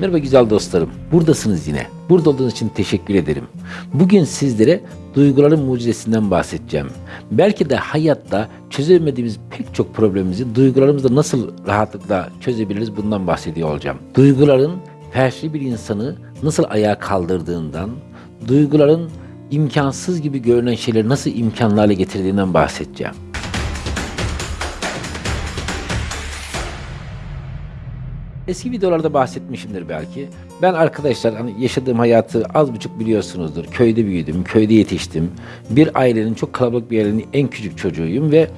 Merhaba güzel dostlarım. Buradasınız yine. Burada olduğunuz için teşekkür ederim. Bugün sizlere duyguların mucizesinden bahsedeceğim. Belki de hayatta çözemediğimiz pek çok problemimizi duygularımızla nasıl rahatlıkla çözebiliriz bundan bahsediyor olacağım. Duyguların felçli bir insanı nasıl ayağa kaldırdığından, duyguların imkansız gibi görünen şeyleri nasıl imkanlı hale getirdiğinden bahsedeceğim. Eski videolarda bahsetmişimdir belki. Ben arkadaşlar hani yaşadığım hayatı az buçuk biliyorsunuzdur. Köyde büyüdüm, köyde yetiştim. Bir ailenin çok kalabalık bir ailenin en küçük çocuğuyum ve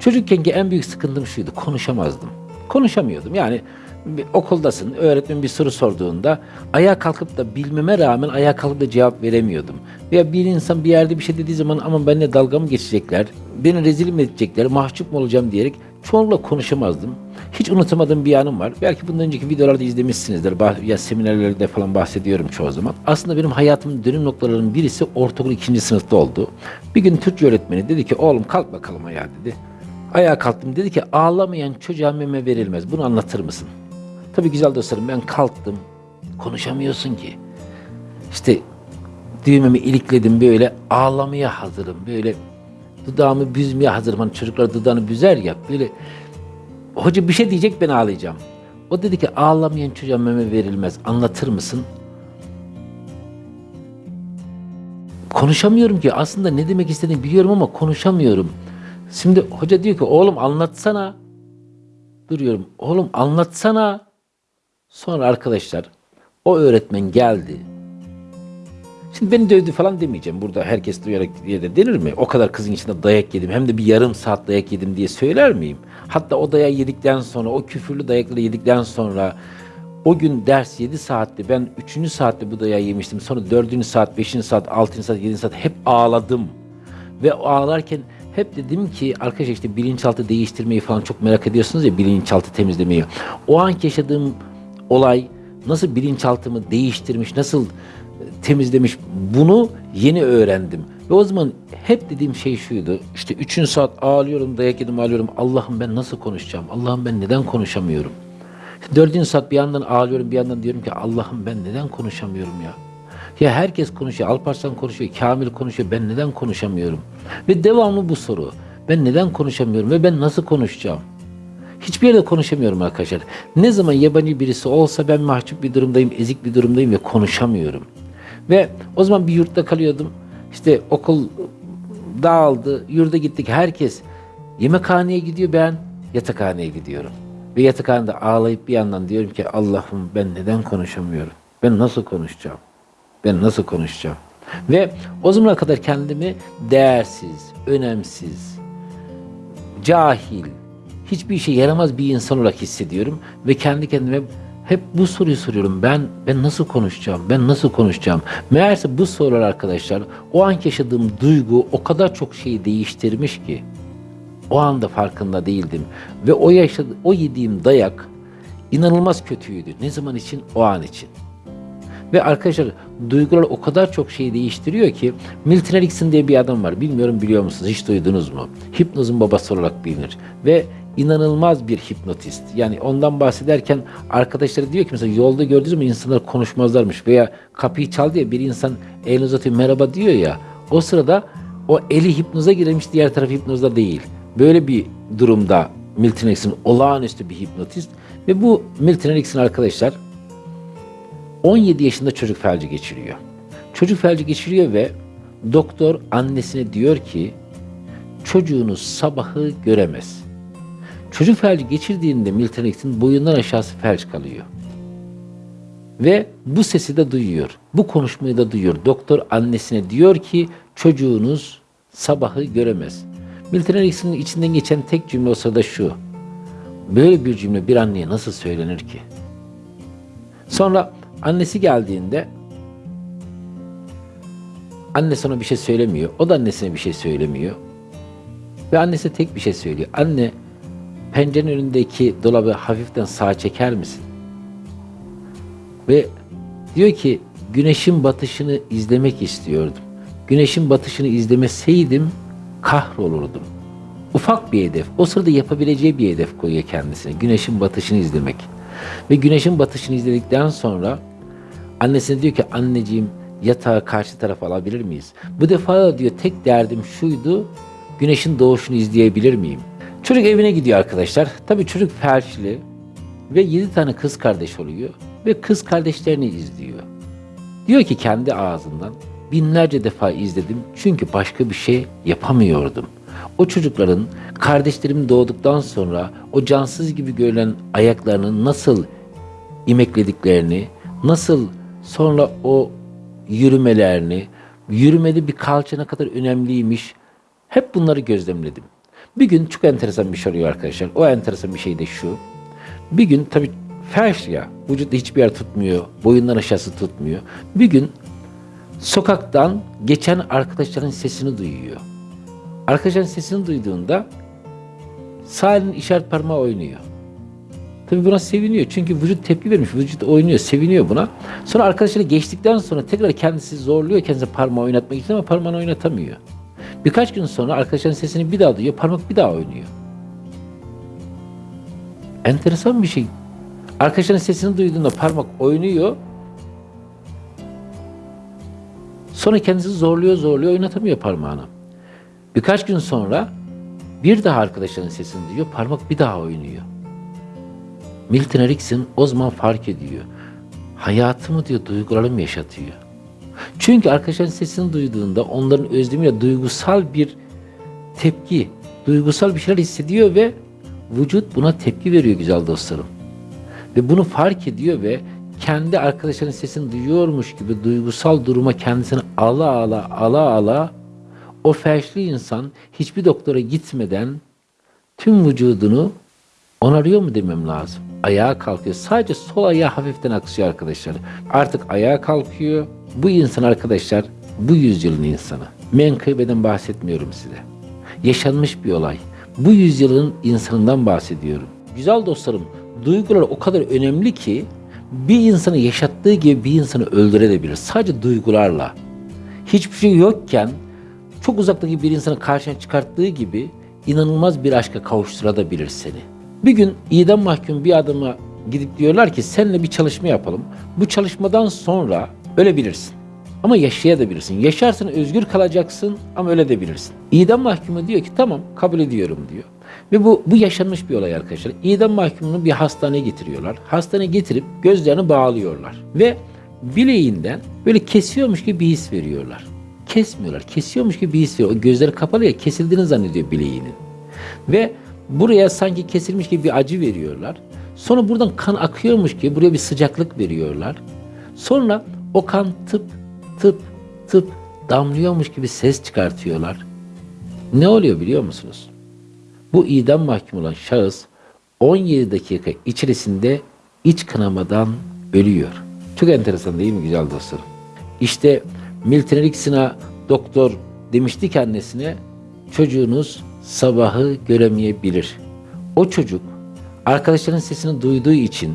çocukkenki en büyük sıkıntım şuydu. Konuşamazdım. Konuşamıyordum. Yani bir okuldasın, öğretmen bir soru sorduğunda ayağa kalkıp da bilmeme rağmen ayağa kalkıp da cevap veremiyordum. Veya bir insan bir yerde bir şey dediği zaman ama benimle dalga mı geçecekler, beni rezil mi edecekler, mahcup mu olacağım diyerek çoğunlukla konuşamazdım. Hiç unutamadığım bir anım var. Belki bundan önceki videolarda izlemişsinizdir. Bah- Ya seminerlerde falan bahsediyorum çoğu zaman. Aslında benim hayatımın dönüm noktalarının birisi ortaokul ikinci sınıfta oldu. Bir gün Türkçe öğretmeni dedi ki oğlum kalk bakalım ayağa dedi. Ayağa kalktım dedi ki ağlamayan çocuğa meme verilmez. Bunu anlatır mısın? Tabii güzel dostlarım ben kalktım. Konuşamıyorsun ki. İşte düğmemi ilikledim böyle ağlamaya hazırım. Böyle dudağımı büzmeye hazırım. Hani çocuklar dudağını büzer ya böyle hoca bir şey diyecek ben ağlayacağım. O dedi ki ağlamayan çocuğa meme verilmez. Anlatır mısın? Konuşamıyorum ki. Aslında ne demek istediğini biliyorum ama konuşamıyorum. Şimdi hoca diyor ki oğlum anlatsana. Duruyorum. Oğlum anlatsana. Sonra arkadaşlar o öğretmen geldi. Şimdi beni dövdü falan demeyeceğim. Burada herkes duyarak diye de denir mi? O kadar kızın içinde dayak yedim. Hem de bir yarım saat dayak yedim diye söyler miyim? Hatta o dayağı yedikten sonra, o küfürlü dayakları yedikten sonra o gün ders 7 saatti. Ben 3. saatte bu dayağı yemiştim. Sonra 4. saat, 5. saat, 6. saat, 7. saat hep ağladım. Ve ağlarken hep dedim ki arkadaşlar işte bilinçaltı değiştirmeyi falan çok merak ediyorsunuz ya bilinçaltı temizlemeyi. O anki yaşadığım olay nasıl bilinçaltımı değiştirmiş, nasıl temizlemiş bunu yeni öğrendim. Ve o zaman hep dediğim şey şuydu. İşte üçüncü saat ağlıyorum, dayak yedim ağlıyorum. Allah'ım ben nasıl konuşacağım? Allah'ım ben neden konuşamıyorum? Dördüncü saat bir yandan ağlıyorum, bir yandan diyorum ki Allah'ım ben neden konuşamıyorum ya? Ya herkes konuşuyor, Alparslan konuşuyor, Kamil konuşuyor. Ben neden konuşamıyorum? Ve devamlı bu soru. Ben neden konuşamıyorum ve ben nasıl konuşacağım? Hiçbir yerde konuşamıyorum arkadaşlar. Ne zaman yabancı birisi olsa ben mahcup bir durumdayım, ezik bir durumdayım ve konuşamıyorum. Ve o zaman bir yurtta kalıyordum. İşte okul dağıldı, yurda gittik. Herkes yemekhaneye gidiyor, ben yatakhaneye gidiyorum. Ve yatakhanede ağlayıp bir yandan diyorum ki Allah'ım ben neden konuşamıyorum? Ben nasıl konuşacağım? Ben nasıl konuşacağım? Ve o zamana kadar kendimi değersiz, önemsiz, cahil, hiçbir işe yaramaz bir insan olarak hissediyorum ve kendi kendime hep bu soruyu soruyorum. Ben ben nasıl konuşacağım? Ben nasıl konuşacağım? Meğerse bu sorular arkadaşlar o anki yaşadığım duygu o kadar çok şeyi değiştirmiş ki o anda farkında değildim ve o yaşadı o yediğim dayak inanılmaz kötüydü. Ne zaman için? O an için. Ve arkadaşlar duygular o kadar çok şeyi değiştiriyor ki Milton Erickson diye bir adam var. Bilmiyorum biliyor musunuz? Hiç duydunuz mu? Hipnozun babası olarak bilinir. Ve inanılmaz bir hipnotist. Yani ondan bahsederken arkadaşları diyor ki mesela yolda gördüğünüz zaman insanlar konuşmazlarmış veya kapıyı çaldı ya bir insan elini uzatıyor merhaba diyor ya o sırada o eli hipnoza girmiş diğer tarafı hipnozda değil. Böyle bir durumda Milton Erickson olağanüstü bir hipnotist ve bu Milton Erickson arkadaşlar 17 yaşında çocuk felci geçiriyor. Çocuk felci geçiriyor ve doktor annesine diyor ki çocuğunuz sabahı göremez. Çocuk felci geçirdiğinde Milton Erickson boyundan aşağısı felç kalıyor. Ve bu sesi de duyuyor. Bu konuşmayı da duyuyor. Doktor annesine diyor ki çocuğunuz sabahı göremez. Milton Erickson'ın içinden geçen tek cümle o sırada şu. Böyle bir cümle bir anneye nasıl söylenir ki? Sonra annesi geldiğinde annesi ona bir şey söylemiyor. O da annesine bir şey söylemiyor. Ve annesi tek bir şey söylüyor. Anne pencerenin önündeki dolabı hafiften sağa çeker misin? Ve diyor ki güneşin batışını izlemek istiyordum. Güneşin batışını izlemeseydim kahrolurdum. Ufak bir hedef. O sırada yapabileceği bir hedef koyuyor kendisine. Güneşin batışını izlemek. Ve güneşin batışını izledikten sonra annesine diyor ki anneciğim yatağı karşı tarafa alabilir miyiz? Bu defa da diyor tek derdim şuydu güneşin doğuşunu izleyebilir miyim? Çocuk evine gidiyor arkadaşlar. Tabii çocuk felçli ve 7 tane kız kardeş oluyor ve kız kardeşlerini izliyor. Diyor ki kendi ağzından binlerce defa izledim çünkü başka bir şey yapamıyordum. O çocukların kardeşlerim doğduktan sonra o cansız gibi görünen ayaklarının nasıl imeklediklerini, nasıl sonra o yürümelerini, yürümede bir kalça ne kadar önemliymiş hep bunları gözlemledim. Bir gün çok enteresan bir şey oluyor arkadaşlar. O enteresan bir şey de şu. Bir gün tabii felç ya, vücutta hiçbir yer tutmuyor, boyundan aşağısı tutmuyor. Bir gün sokaktan geçen arkadaşların sesini duyuyor. Arkadaşların sesini duyduğunda sağ elinin işaret parmağı oynuyor. Tabii buna seviniyor. Çünkü vücut tepki vermiş. Vücut oynuyor, seviniyor buna. Sonra arkadaşları geçtikten sonra tekrar kendisi zorluyor kendisi parmağı oynatmak için ama parmağını oynatamıyor. Birkaç gün sonra arkadaşların sesini bir daha duyuyor, parmak bir daha oynuyor. Enteresan bir şey. Arkadaşların sesini duyduğunda parmak oynuyor. Sonra kendisi zorluyor, zorluyor, oynatamıyor parmağını. Birkaç gün sonra bir daha arkadaşların sesini duyuyor, parmak bir daha oynuyor. Milton Erickson o zaman fark ediyor. Hayatımı diyor duygularım yaşatıyor. Çünkü arkadaşların sesini duyduğunda onların özlemiyle duygusal bir tepki, duygusal bir şeyler hissediyor ve vücut buna tepki veriyor güzel dostlarım. Ve bunu fark ediyor ve kendi arkadaşların sesini duyuyormuş gibi duygusal duruma kendisini ala ala ala ala o felçli insan hiçbir doktora gitmeden tüm vücudunu onarıyor mu demem lazım. Ayağa kalkıyor. Sadece sol ayağı hafiften aksıyor arkadaşlar. Artık ayağa kalkıyor. Bu insan arkadaşlar bu yüzyılın insanı. Menkıbeden bahsetmiyorum size. Yaşanmış bir olay. Bu yüzyılın insanından bahsediyorum. Güzel dostlarım, duygular o kadar önemli ki bir insanı yaşattığı gibi bir insanı öldürebilir. Sadece duygularla. Hiçbir şey yokken çok uzaktaki bir insanı karşına çıkarttığı gibi inanılmaz bir aşka kavuşturabilir seni. Bir gün idam mahkum bir adama gidip diyorlar ki seninle bir çalışma yapalım. Bu çalışmadan sonra ölebilirsin. Ama yaşayabilirsin. Yaşarsan özgür kalacaksın ama öyle de bilirsin. İdam mahkumu diyor ki tamam kabul ediyorum diyor. Ve bu, bu yaşanmış bir olay arkadaşlar. İdam mahkumunu bir hastaneye getiriyorlar. Hastaneye getirip gözlerini bağlıyorlar. Ve bileğinden böyle kesiyormuş gibi bir his veriyorlar. Kesmiyorlar. Kesiyormuş gibi bir his veriyor. O gözleri kapalı ya kesildiğini zannediyor bileğinin. Ve buraya sanki kesilmiş gibi bir acı veriyorlar. Sonra buradan kan akıyormuş gibi buraya bir sıcaklık veriyorlar. Sonra o kan tıp tıp tıp damlıyormuş gibi ses çıkartıyorlar. Ne oluyor biliyor musunuz? Bu idam mahkum olan şahıs 17 dakika içerisinde iç kanamadan ölüyor. Çok enteresan değil mi güzel dostlarım? İşte Milton Erickson'a doktor demişti ki annesine çocuğunuz sabahı göremeyebilir. O çocuk arkadaşların sesini duyduğu için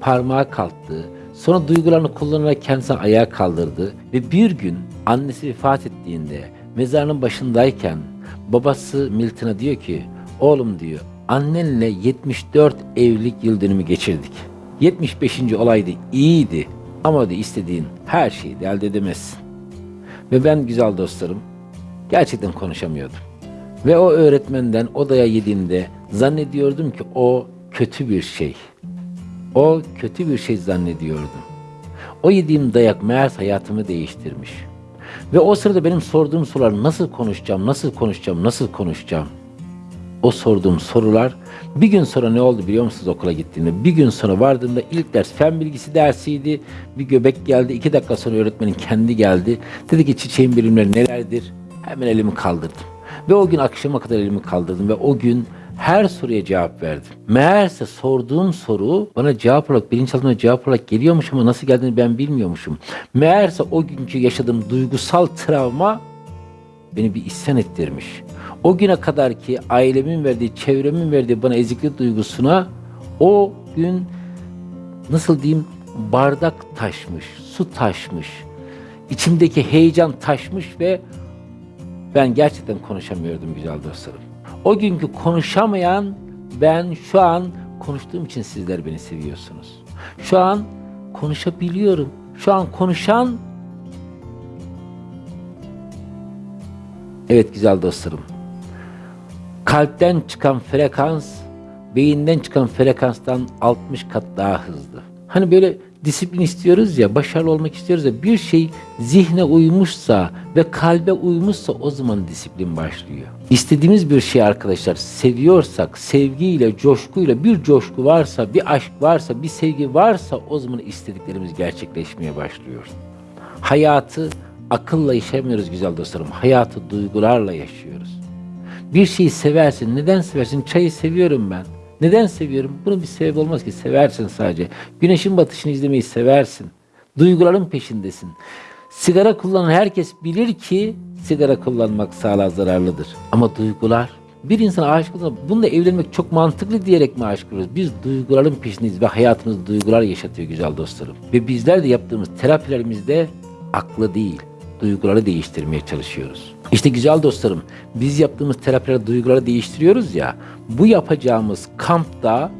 parmağı kalktı. Sonra duygularını kullanarak kendisini ayağa kaldırdı ve bir gün annesi vefat ettiğinde mezarının başındayken babası Milton'a diyor ki oğlum diyor annenle 74 evlilik yıl dönümü geçirdik. 75. olaydı iyiydi ama diyor istediğin her şeyi de elde edemezsin. Ve ben güzel dostlarım gerçekten konuşamıyordum. Ve o öğretmenden odaya yediğimde zannediyordum ki o kötü bir şey. O kötü bir şey zannediyordum. O yediğim dayak meğer hayatımı değiştirmiş. Ve o sırada benim sorduğum sorular nasıl konuşacağım, nasıl konuşacağım, nasıl konuşacağım? O sorduğum sorular bir gün sonra ne oldu biliyor musunuz okula gittiğimde? Bir gün sonra vardığımda ilk ders fen bilgisi dersiydi. Bir göbek geldi. iki dakika sonra öğretmenin kendi geldi. Dedi ki çiçeğin bilimleri nelerdir? Hemen elimi kaldırdım. Ve o gün akşama kadar elimi kaldırdım ve o gün her soruya cevap verdim. Meğerse sorduğum soru bana cevap olarak, bilinçaltımda cevap olarak geliyormuş ama nasıl geldiğini ben bilmiyormuşum. Meğerse o günkü yaşadığım duygusal travma beni bir isyan ettirmiş. O güne kadar ki ailemin verdiği, çevremin verdiği bana eziklik duygusuna o gün nasıl diyeyim bardak taşmış, su taşmış. İçimdeki heyecan taşmış ve ben gerçekten konuşamıyordum güzel dostlarım. O günkü konuşamayan ben şu an konuştuğum için sizler beni seviyorsunuz. Şu an konuşabiliyorum. Şu an konuşan Evet güzel dostlarım. Kalpten çıkan frekans beyinden çıkan frekanstan 60 kat daha hızlı. Hani böyle disiplin istiyoruz ya, başarılı olmak istiyoruz ya bir şey zihne uymuşsa ve kalbe uymuşsa o zaman disiplin başlıyor. İstediğimiz bir şey arkadaşlar seviyorsak, sevgiyle, coşkuyla bir coşku varsa, bir aşk varsa, bir sevgi varsa o zaman istediklerimiz gerçekleşmeye başlıyor. Hayatı akılla yaşamıyoruz güzel dostlarım. Hayatı duygularla yaşıyoruz. Bir şeyi seversin. Neden seversin? Çayı seviyorum ben. Neden seviyorum? Bunun bir sebebi olmaz ki. Seversin sadece. Güneşin batışını izlemeyi seversin. Duyguların peşindesin. Sigara kullanan herkes bilir ki sigara kullanmak sağlığa zararlıdır. Ama duygular bir insana aşık olduğunda bununla evlenmek çok mantıklı diyerek mi aşık oluyoruz? Biz duyguların peşindeyiz ve hayatımız duygular yaşatıyor güzel dostlarım. Ve bizler de yaptığımız terapilerimizde aklı değil, duyguları değiştirmeye çalışıyoruz. İşte güzel dostlarım, biz yaptığımız terapilerde duyguları değiştiriyoruz ya, bu yapacağımız kampta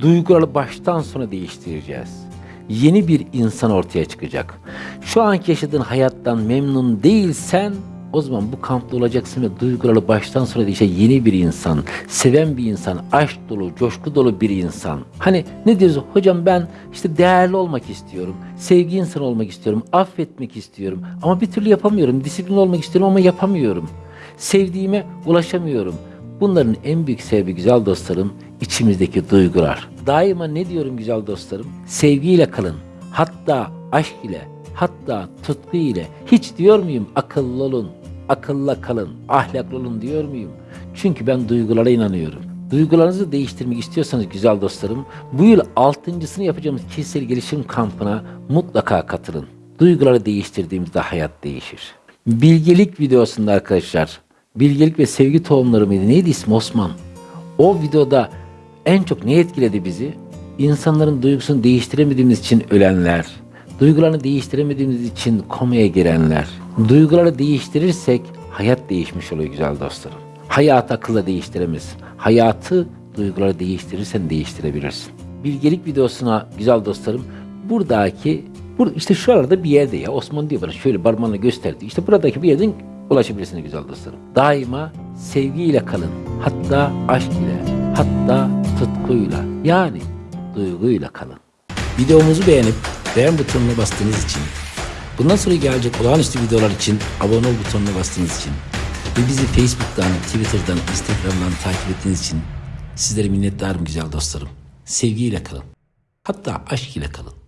duyguları baştan sona değiştireceğiz. Yeni bir insan ortaya çıkacak. Şu anki yaşadığın hayattan memnun değilsen o zaman bu kampta olacaksın ve duyguları baştan sona değişen yeni bir insan, seven bir insan, aşk dolu, coşku dolu bir insan. Hani ne diyoruz? Hocam ben işte değerli olmak istiyorum, sevgi insanı olmak istiyorum, affetmek istiyorum ama bir türlü yapamıyorum. Disiplin olmak istiyorum ama yapamıyorum. Sevdiğime ulaşamıyorum. Bunların en büyük sebebi güzel dostlarım içimizdeki duygular. Daima ne diyorum güzel dostlarım? Sevgiyle kalın. Hatta aşk ile, hatta tutku ile. Hiç diyor muyum akıllı olun, akılla kalın, ahlaklı olun diyor muyum? Çünkü ben duygulara inanıyorum. Duygularınızı değiştirmek istiyorsanız güzel dostlarım, bu yıl altıncısını yapacağımız kişisel gelişim kampına mutlaka katılın. Duyguları değiştirdiğimizde hayat değişir. Bilgelik videosunda arkadaşlar, bilgelik ve sevgi tohumları mıydı? Neydi ismi Osman? O videoda en çok ne etkiledi bizi? İnsanların duygusunu değiştiremediğimiz için ölenler, duygularını değiştiremediğimiz için komaya girenler. Duyguları değiştirirsek hayat değişmiş oluyor güzel dostlarım. Hayatı akılla değiştiremez. Hayatı duyguları değiştirirsen değiştirebilirsin. Bilgelik videosuna güzel dostlarım buradaki bur işte şuralarda bir yerde ya Osman diyor bana şöyle parmağını gösterdi. İşte buradaki bir yerden ulaşabilirsiniz güzel dostlarım. Daima sevgiyle kalın. Hatta aşk ile, hatta tutkuyla yani duyguyla kalın. Videomuzu beğenip beğen butonuna bastığınız için, bundan sonra gelecek olağanüstü videolar için abone ol butonuna bastığınız için ve bizi Facebook'tan, Twitter'dan, Instagram'dan takip ettiğiniz için sizlere minnettarım güzel dostlarım. Sevgiyle kalın. Hatta aşk ile kalın.